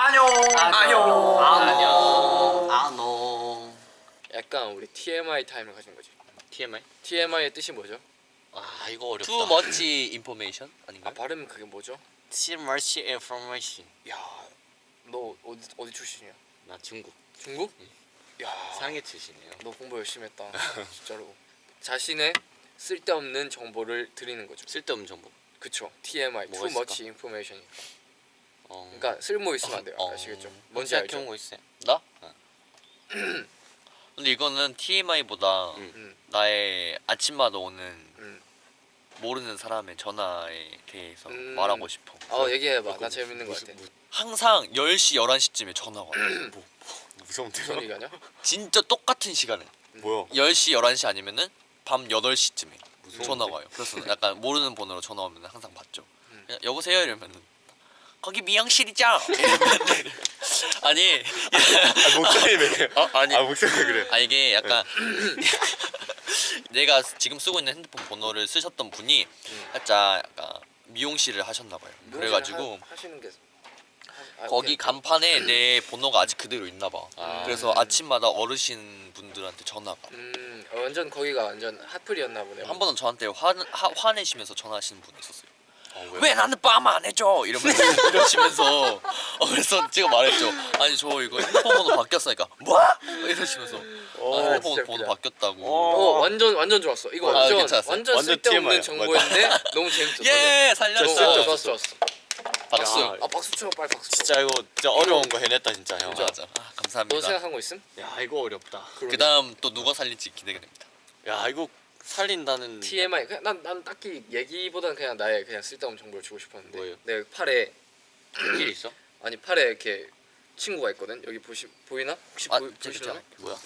안녕. 안녕. 안녕. 아노 약간 우리 TMI 타임을 가진 거지. TMI? TMI의 뜻이 뭐죠? 아 이거 어렵다 Too much information 아 아닌가요? 발음 그게 뭐죠? Too much information 야, 너 어디 어디 출신이야? 나 중국 중국? 야, 상해 출신이에요 너 공부 열심히 했다. 진짜로. 자신의 쓸데없는 정보를 드리는 거죠. 쓸데없는 정보 그쵸. TMI, too 있을까? much information. 어... 그러니까 쓸모 있으면 안 돼요. 어... 아시겠죠? 뭔지 알죠? 본거 있어요? 나? 어. 근데 이거는 TMI보다 음. 음, 나의 아침마다 오는 음. 모르는 사람의 전화에 대해서 음. 말하고 싶어. 어 얘기해봐. 뭐, 나 재밌는 거 무슨- 같아. 무- 항상 10시, 11시쯤에 전화가 와요. 뭐, 무서운데요? 무슨 얘기하냐? 진짜 똑같은 시간에 뭐야? 10시, 11시 아니면은 밤 8시쯤에 무서운데? 전화가 와요. 그래서 약간 모르는 번호로 전화 오면 항상 받죠. 여보세요 이러면은 거기? 이러면은 아니 아 목소리 왜 그래? 어? 아니 아 목소리 왜 그래? 아 이게 약간 내가 지금 쓰고 있는 핸드폰 번호를 쓰셨던 분이 음. 살짝 약간 미용실을 하셨나 봐요. 그래가지고 하, 하시는 게 하- 아, 거기 오케이. 간판에 내 번호가 아직 그대로 있나 봐. 아. 그래서 아침마다 어르신 분들한테 전화가 음, 어, 완전 거기가 완전 핫플이었나 보네. 한 번은 저한테 화, 화 화내시면서 전화하시는 분이 있었어요. 어, 왜 나는 밤안 해줘? 이러면서 이러시면서 어, 그래서 제가 말했죠. 아니 저 이거 핸드폰 번호 바뀌었으니까 뭐? 이러시면서 어, 아, 핸드폰 번호. 바뀌었다고. 어, 완전 완전 좋았어. 이거 아, 완전 괜찮았어요? 완전 완전 쓸데없는 TMI 야. 정보인데 너무 재밌었어. 예 좋았어, 살렸어. 좋았어, 좋았어. 박수. 야. 아 박수 쳐, 빨리 박수 쳐. 진짜 이거 진짜 어려운 거 해냈다 진짜 형. 맞아 맞아. 아, 너 감사합니다. 생각한 거 있음? 야 이거 어렵다. 그 다음 또 누가 살릴지 기대가 됩니다. 야 이거 살린다는 TMI 그냥 난, 난 딱히 얘기보다는 그냥 나의 그냥 쓸데없는 정보를 주고 싶었는데 뭐예요? 내 팔에 길 있어? 아니 팔에 이렇게 친구가 있거든 여기 보시 보이나 혹시 아, 보이, 진짜 보시려나? 뭐야?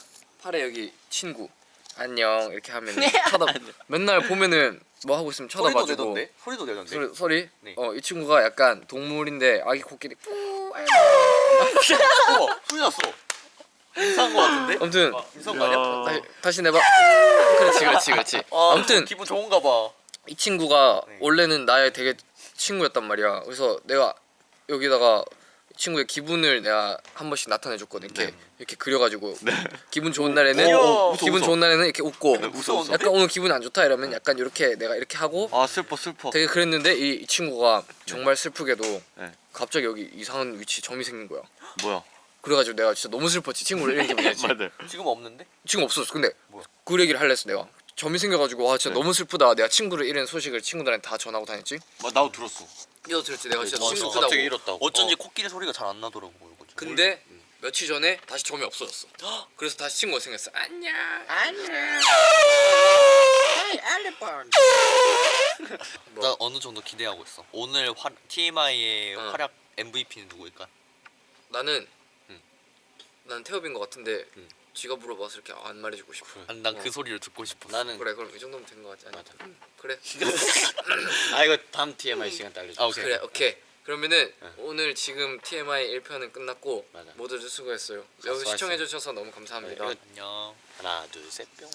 팔에 여기 친구 안녕 이렇게 하면 쳐다 맨날 보면은 뭐 하고 있으면 쳐다봐주고 소리도 내던데. 소리, 소리? 네. 어이 친구가 약간 동물인데 아기 코끼리 뿌 아이고. 우와 소리 났어. 이상한 거 같은데? 아무튼 이상한 거 아니야? 다시, 다시 내봐 그렇지 그렇지 그렇지 아, 아무튼 기분 좋은가 봐. 이 친구가 네. 원래는 나의 되게 친구였단 말이야 그래서 내가 여기다가 이 친구의 기분을 내가 한 번씩 나타내 줬거든 이렇게 이렇게 그려가지고 기분 좋은 날에는 귀여워. 어, 기분 좋은 날에는 이렇게 웃고 웃어, 웃어. 약간 오늘 기분이 안 좋다 이러면 약간 이렇게 내가 이렇게 하고 아 슬퍼 슬퍼. 되게 그랬는데 이, 이 친구가 정말 슬프게도 네. 갑자기 여기 이상한 위치 점이 생긴 거야 뭐야? 그래가지고 내가 진짜 너무 슬펐지 친구를 이런 기분이었지 맞아. 지금 없는데? 지금 없었어 근데 뭐야? 그 얘기를 할래 했어 내가 점이 생겨가지고 와 진짜 네. 너무 슬프다 내가 친구를 잃은 소식을 친구들한테 다 전하고 다녔지 뭐 나도 들었어. 이거 들었지 내가 진짜 어, 너무 저 슬프다고 갑자기 잃었다고. 어쩐지 어. 코끼리 소리가 잘 안 나더라고 이거 좀. 근데 며칠 전에 다시 점이 없어졌어 그래서 다시 친구가 생겼어 안녕 안녕 나 어느 정도 기대하고 있어. 오늘 화, TMI의 어. 활약 MVP는 누구일까? 나는 응. 난 태엽인 것 같은데 응. 지가 물어봐서 이렇게 안 말해주고 싶어 난그 어. 소리를 듣고 싶어. 나는 그래 그럼 이 정도면 된 것 같지 않아? 맞아. 응, 그래 아 이거 다음 TMI 시간 때 알려줘. 아, 오케이. 그래 오케이 그러면은 응. 오늘 지금 TMI 1편은 끝났고 맞아. 모두들 수고했어요 여기 수고했어요. 시청해주셔서 너무 감사합니다 네, 안녕. 하나 둘셋 뿅.